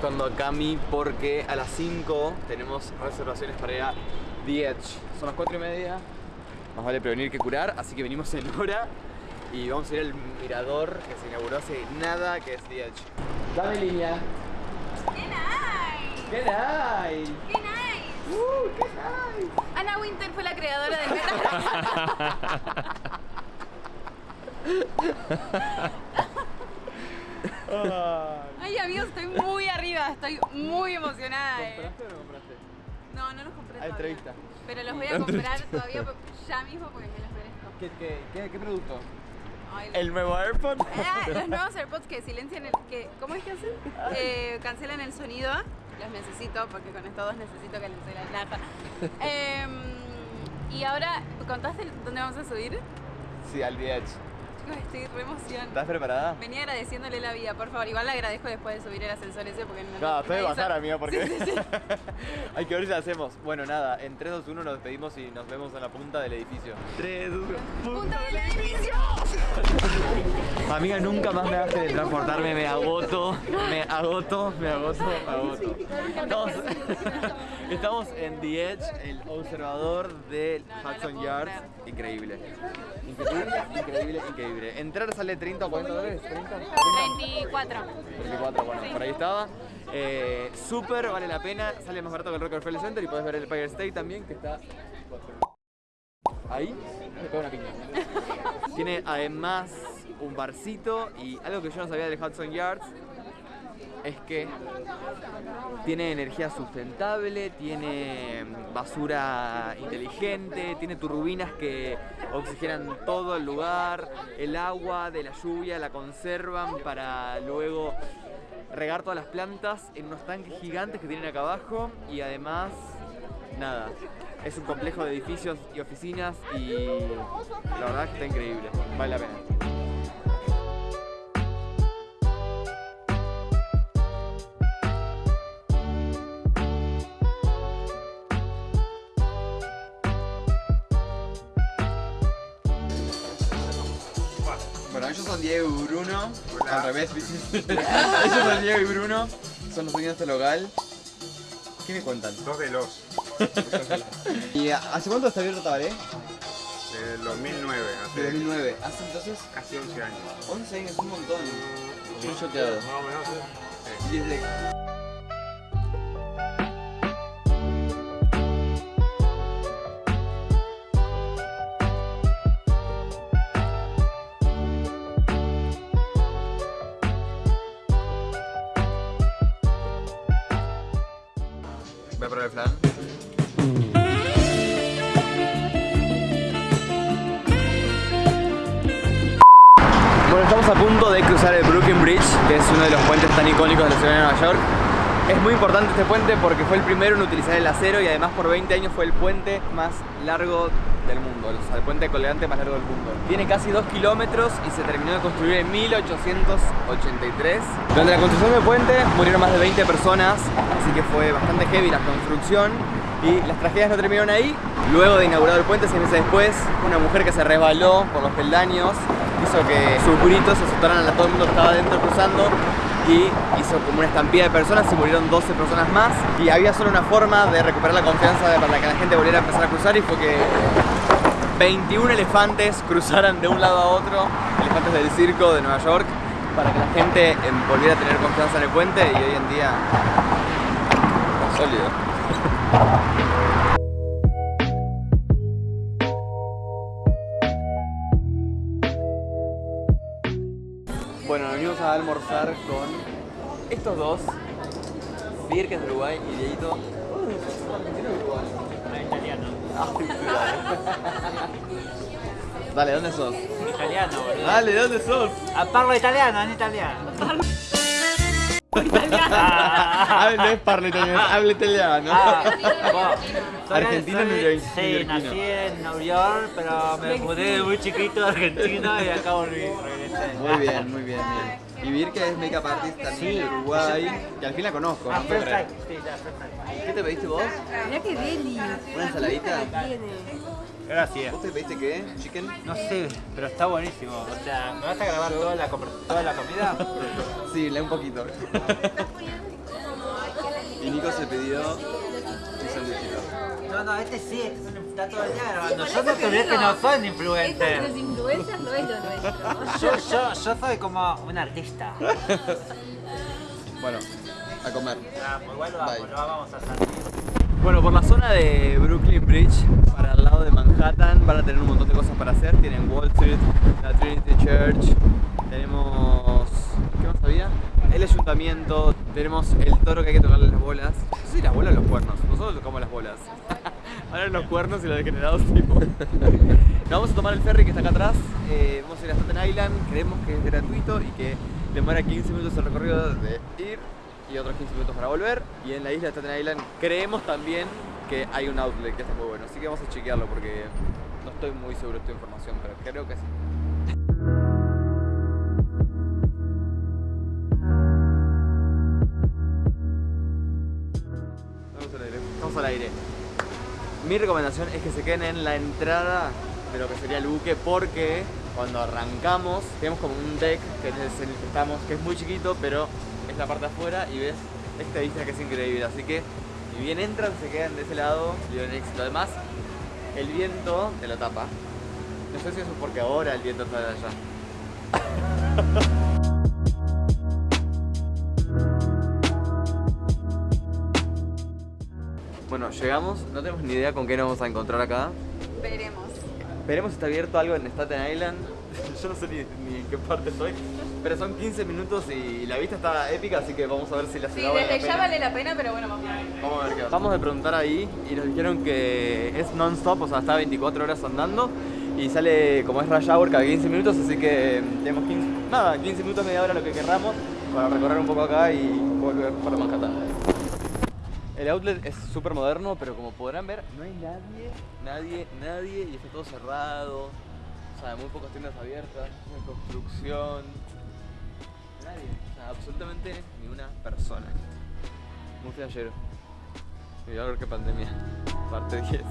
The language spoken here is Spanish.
buscando a Cami porque a las 5 tenemos reservaciones para ir a The Edge. Son las 4 y media, más vale prevenir que curar, así que venimos en hora y vamos a ir al mirador que se inauguró hace nada, que es The Edge. Dame línea. ¡Qué nice! ¡Qué nice! ¡Qué nice! ¡Uh, qué nice! Ana Winter fue la creadora del metro. Amigos, estoy muy arriba, estoy muy emocionada. eh. ¿Compraste o no compraste? No, no los compré Ah, todavía. entrevista. Pero los voy a comprar todavía ya mismo porque me los merezco. ¿Qué, qué, qué, qué producto? Ay, El nuevo AirPod. Ah, los nuevos AirPods que silencian el... Que, ¿Cómo es que hacen? Eh, cancelan el sonido. Los necesito porque con estos dos necesito que les la plata. Em, y ahora, ¿contaste dónde vamos a subir? Sí, al Edge. Chicos, estoy re emoción. ¿Estás preparada? Venía agradeciéndole la vida, por favor. Igual le agradezco después de subir el ascensor ese porque no No, estoy de bajar, amiga, porque Sí, sí, sí. hay que ver si la hacemos. Bueno, nada, en 3, 2, 1 nos despedimos y nos vemos en la punta del edificio. 3, 2, 1. ¡Punta del edificio! Amiga, nunca más me hagas teletransportarme, me agoto, me agoto, me agoto, me agoto. Estamos, estamos en The Edge, el observador del No, no lo Hudson Yards. Increíble. Increíble, increíble, increíble. Entrar sale 30 o 40 dólares, 30, 24. 24, bueno, por ahí estaba. Eh, Súper, vale la pena, sale más barato que el Rockefeller Center y puedes ver el Empire State también, que está ahí, me pega una piña. Tiene además un barcito y algo que yo no sabía del Hudson Yards es que tiene energía sustentable, tiene basura inteligente, tiene turbinas que oxigenan todo el lugar, el agua de la lluvia la conservan para luego regar todas las plantas en unos tanques gigantes que tienen acá abajo y además, nada, es un complejo de edificios y oficinas y la verdad que está increíble, vale la pena. Bueno, ellos son Diego y Bruno. Al revés, ¿viste? ellos son Diego y Bruno. Son los dueños de este local. ¿Qué me cuentan? Dos de los, ¿Y hace cuánto está abierto Tabaré? del 2009, hace De 2009. ¿Hace entonces casi 11 años. 11 años? Un montón. Estoy choqueado. Más o menos, sí. Y flan. Bueno, estamos a punto de cruzar el Brooklyn Bridge, que es uno de los puentes tan icónicos de la ciudad de Nueva York. Es muy importante este puente porque fue el primero en utilizar el acero y además por 20 años fue el puente más largo del mundo, o sea, el puente colgante más largo del mundo. Tiene casi 2 kilómetros y se terminó de construir en 1883. Durante la construcción del puente murieron más de 20 personas, así que fue bastante heavy la construcción y las tragedias no terminaron ahí. Luego de inaugurado el puente, seis meses después, una mujer que se resbaló por los peldaños hizo que sus gritos asustaran a todo el mundo que estaba adentro cruzando y hizo como una estampida de personas y murieron 12 personas más y había solo una forma de recuperar la confianza para que la gente volviera a empezar a cruzar y fue que 21 elefantes cruzaran de un lado a otro, elefantes del circo de Nueva York, para que la gente em, volviera a tener confianza en el puente y hoy en día sólido. Bueno, nos venimos a almorzar con estos dos, Bir que es de Uruguay y Dieguito. Dale, ¿dónde sos? Italiano, boludo. Dale, ¿dónde sos? Ah, parlo italiano, en italiano. Habla, es parla italiano, habla italiano. Ah, bueno, soy- soy-. Sí, nací en Nueva York, pero me mudé de muy chiquito a Argentina y acá volví. Muy bien, muy bien, bien. Y Vir que es makeup artist también de Uruguay, que al fin la conozco. Ah, sí, ya, perfecto. ¿Qué te pediste vos? Mirá qué deli. ¿Una ensaladita? Gracias. ¿Vos te pediste qué? ¿Chicken? No sé, pero está buenísimo. O sea, ¿me vas a grabar toda la, toda la comida? Sí, lee un poquito. Y Nico se pidió un sanduichito. No, no, este sí, este es un plato del día grabando. por Yo no que digo, no soy un Esto de influencer. los influencers no es lo nuestro. Yo, yo, yo soy como un artista. Bueno, a comer. Ah, pues igual lo vamos, Bye. lo vamos a hacer. Bueno, por la zona de Brooklyn Bridge, para el lado de Manhattan, van a tener un montón de cosas para hacer. Tienen Wall Street, la Trinity Church, tenemos... ¿Qué más había? El ayuntamiento, tenemos el toro que hay que tocarle las bolas. No sé si las bolas o los cuernos, nosotros tocamos las bolas. Ahora los cuernos y los degenerados tipo. Nos vamos a tomar el ferry que está acá atrás, eh, vamos a ir a Staten Island, creemos que es gratuito y que demora 15 minutos el recorrido de ir y otros 15 minutos para volver. Y en la isla de Staten Island creemos también que hay un outlet que está muy bueno, así que vamos a chequearlo porque no estoy muy seguro de esta información, pero creo que sí. Al aire. Mi recomendación es que se queden en la entrada de lo que sería el buque porque cuando arrancamos tenemos como un deck que es el que estamos, que es muy chiquito, pero es la parte afuera y ves esta vista que es increíble. Así que si bien entran, se quedan de ese lado y ven éxito. Además, el viento te lo tapa. No sé si eso es porque ahora el viento está allá. Bueno, llegamos, no tenemos ni idea con qué nos vamos a encontrar acá. Veremos. Veremos si está abierto algo en Staten Island. Yo no sé ni, ni en qué parte estoy. Pero son 15 minutos y la vista está épica, así que vamos a ver si la Sí, ciudad vale la desde ya vale la pena, pero bueno, vamos a ver. Vamos a ver qué va. Vamos a preguntar ahí y nos dijeron que es non-stop, o sea, está 24 horas andando y sale como es rush hour cada 15 minutos, así que mm, tenemos 15, nada, 15 minutos, media hora lo que querramos para recorrer un poco acá y volver para Manhattan. El outlet es súper moderno, pero como podrán ver, no hay nadie, nadie, nadie y está todo cerrado. O sea, muy pocas tiendas abiertas, construcción. Nadie, o sea, absolutamente ni una persona. Muy flashero. Y a ver qué pandemia. Parte 10.